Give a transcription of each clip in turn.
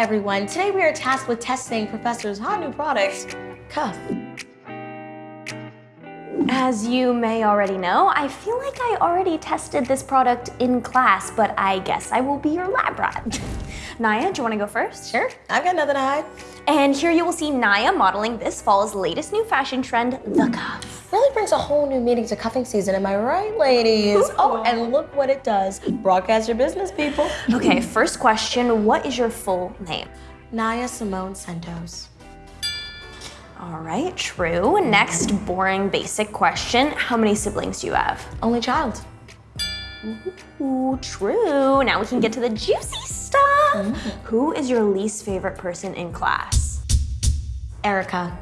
everyone. Today we are tasked with testing Professor's hot new product, Cuff. As you may already know, I feel like I already tested this product in class, but I guess I will be your lab rat. Naya, do you want to go first? Sure, I've got nothing to hide. And here you will see Naya modeling this fall's latest new fashion trend, the cuff. Really brings a whole new meaning to cuffing season, am I right, ladies? Oh, and look what it does. Broadcast your business, people. Okay, first question, what is your full name? Naya Simone Santos. All right, true. Next, boring basic question. How many siblings do you have? Only child. Ooh, true. Now we can get to the juicy stuff. Mm. Who is your least favorite person in class? Erica.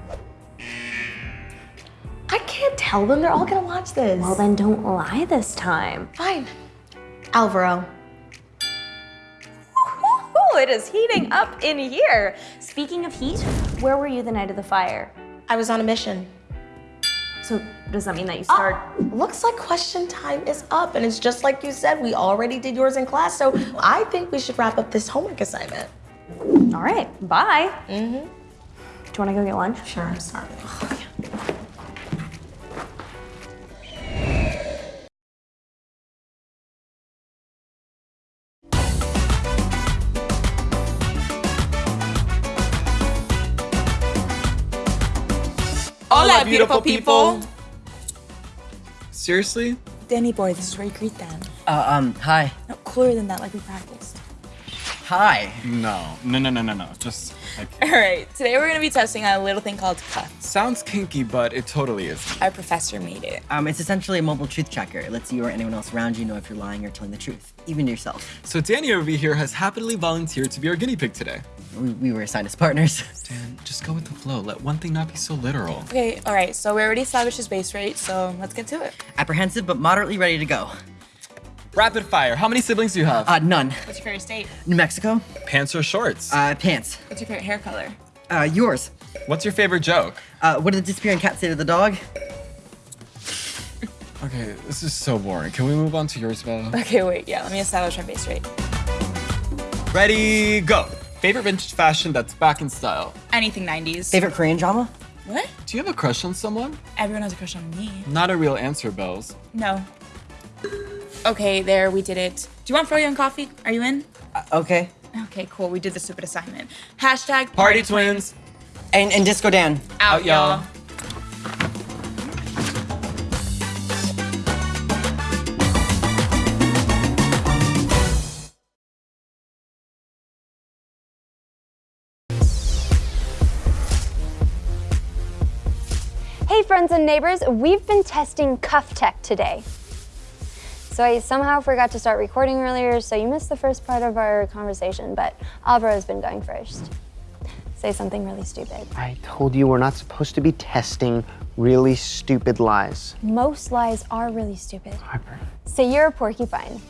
Tell them. They're all gonna watch this. Well, then don't lie this time. Fine. Alvaro. it is heating up in here. Speaking of heat, where were you the night of the fire? I was on a mission. So does that mean that you start? Oh, looks like question time is up and it's just like you said, we already did yours in class. So I think we should wrap up this homework assignment. All right, bye. Mm-hmm. Do you wanna go get lunch? Sure, I'm starving. Oh, yeah. Hola, beautiful people. Seriously? Danny boy, this is where you greet them. Uh, um, hi. No, cooler than that, like we practiced. Hi. No, no, no, no, no, no. Just like. All right, today we're gonna be testing a little thing called Cuff. Sounds kinky, but it totally isn't. Our professor made it. Um, it's essentially a mobile truth checker. It lets you or anyone else around you know if you're lying or telling the truth, even yourself. So Danny over here has happily volunteered to be our guinea pig today. We, we were assigned as partners. Dan, just go with the flow. Let one thing not be so literal. Okay, all right, so we already established his base rate, so let's get to it. Apprehensive, but moderately ready to go. Rapid fire. How many siblings do you have? Uh, none. What's your favorite state? New Mexico? Pants or shorts? Uh, pants. What's your favorite hair color? Uh, yours. What's your favorite joke? Uh, what did the disappearing cat say to the dog? Okay, this is so boring. Can we move on to yours, Bella? Okay, wait, yeah, let me establish our base rate. Ready, go. Favorite vintage fashion that's back in style? Anything 90s. Favorite Korean drama? What? Do you have a crush on someone? Everyone has a crush on me. Not a real answer, Bells. No. Okay, there, we did it. Do you want froyo and coffee? Are you in? Uh, okay. Okay, cool, we did the stupid assignment. Hashtag Party, party twins. And, and Disco Dan. Out, Out y'all. Friends and neighbors, we've been testing Cuff Tech today. So I somehow forgot to start recording earlier, so you missed the first part of our conversation, but Alvaro has been going first. Say something really stupid. I told you we're not supposed to be testing really stupid lies. Most lies are really stupid. Harper. Say you're a porcupine.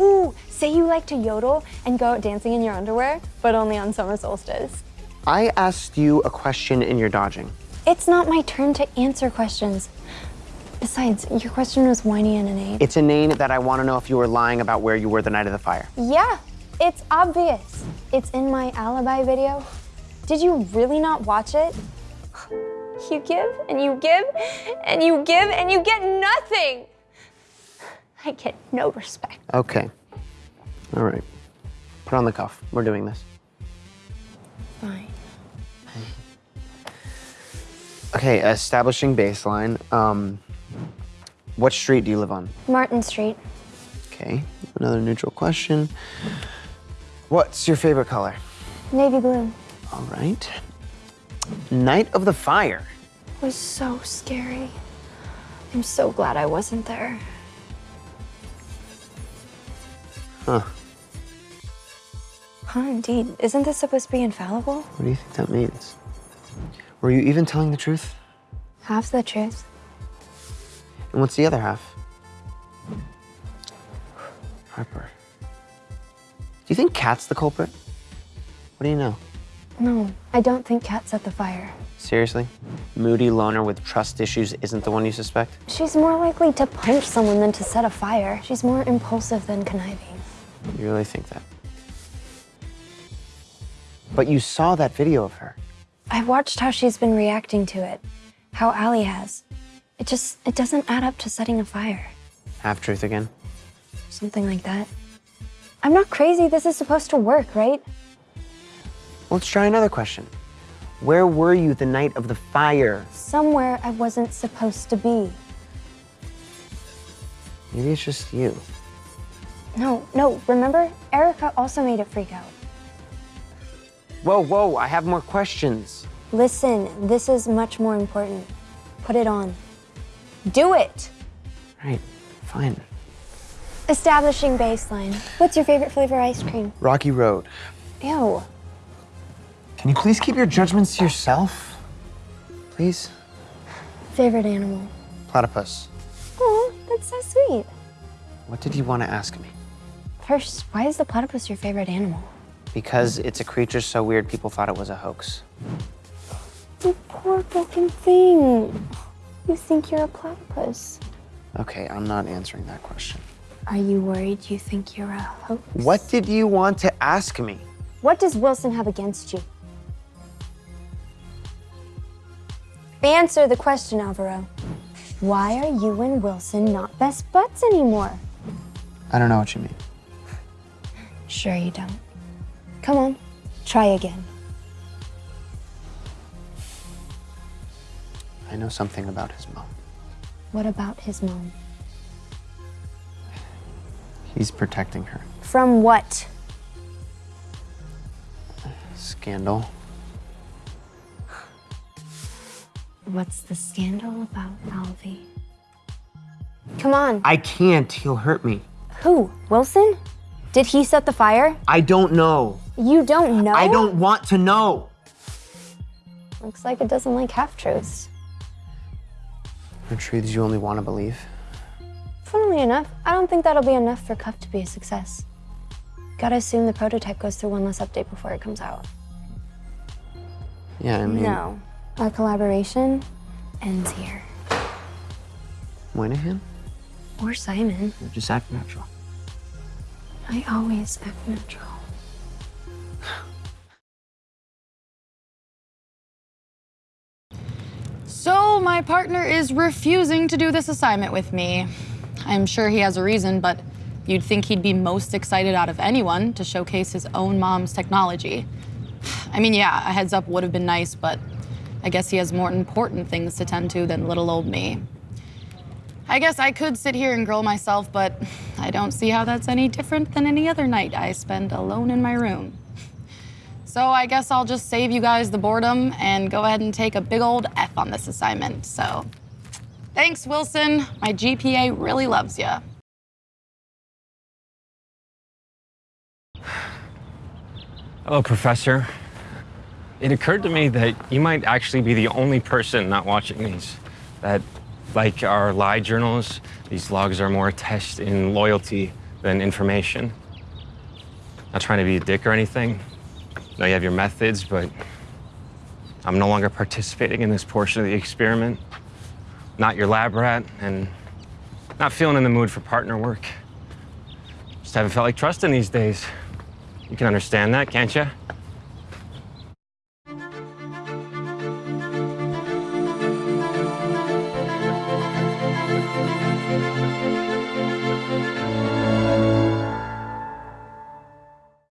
Ooh, say you like to yodel and go out dancing in your underwear, but only on summer solstice. I asked you a question and you're dodging. It's not my turn to answer questions. Besides, your question was whiny and inane. It's inane that I want to know if you were lying about where you were the night of the fire. Yeah, it's obvious. It's in my alibi video. Did you really not watch it? You give and you give and you give and you get nothing. I get no respect. Okay. All right. Put on the cuff. We're doing this. Fine. Okay, establishing baseline. Um, what street do you live on? Martin Street. Okay, another neutral question. What's your favorite color? Navy blue. All right. Night of the fire. It was so scary. I'm so glad I wasn't there. Huh. Huh, indeed. Isn't this supposed to be infallible? What do you think that means? Were you even telling the truth? Half the truth. And what's the other half? Harper. Do you think Kat's the culprit? What do you know? No, I don't think Kat set the fire. Seriously? Moody loner with trust issues isn't the one you suspect? She's more likely to punch someone than to set a fire. She's more impulsive than conniving. You really think that? But you saw that video of her. I watched how she's been reacting to it, how Allie has. It just, it doesn't add up to setting a fire. Half truth again. Something like that. I'm not crazy. This is supposed to work, right? Let's try another question. Where were you the night of the fire? Somewhere I wasn't supposed to be. Maybe it's just you. No, no, remember? Erica also made it freak out. Whoa, whoa, I have more questions. Listen, this is much more important. Put it on. Do it! Right, fine. Establishing baseline. What's your favorite flavor ice cream? Rocky Road. Ew. Can you please keep your judgments to yourself? Please? Favorite animal? Platypus. Oh, that's so sweet. What did you want to ask me? First, why is the platypus your favorite animal? Because it's a creature so weird people thought it was a hoax. You poor broken thing. You think you're a platypus. Okay, I'm not answering that question. Are you worried you think you're a hoax? What did you want to ask me? What does Wilson have against you? Answer the question, Alvaro. Why are you and Wilson not best buds anymore? I don't know what you mean. Sure you don't. Come on, try again. I know something about his mom. What about his mom? He's protecting her. From what? Scandal. What's the scandal about Alvy? Come on. I can't. He'll hurt me. Who? Wilson? Did he set the fire? I don't know. You don't know? I don't want to know. Looks like it doesn't like half truths. The truths you only want to believe. Funnily enough, I don't think that'll be enough for Cuff to be a success. Gotta assume the prototype goes through one less update before it comes out. Yeah, I mean, No. Our collaboration ends here. Moynihan? Or Simon. Just act natural. I always act natural. So, my partner is refusing to do this assignment with me. I'm sure he has a reason, but you'd think he'd be most excited out of anyone to showcase his own mom's technology. I mean, yeah, a heads up would have been nice, but I guess he has more important things to tend to than little old me. I guess I could sit here and grill myself, but I don't see how that's any different than any other night I spend alone in my room. So I guess I'll just save you guys the boredom and go ahead and take a big old F on this assignment. So thanks, Wilson. My GPA really loves you. Hello, Professor. It occurred to me that you might actually be the only person not watching these. That, like our lie journals, these logs are more a test in loyalty than information. Not trying to be a dick or anything. I know you have your methods, but I'm no longer participating in this portion of the experiment. Not your lab rat, and not feeling in the mood for partner work. Just haven't felt like trusting these days. You can understand that, can't you?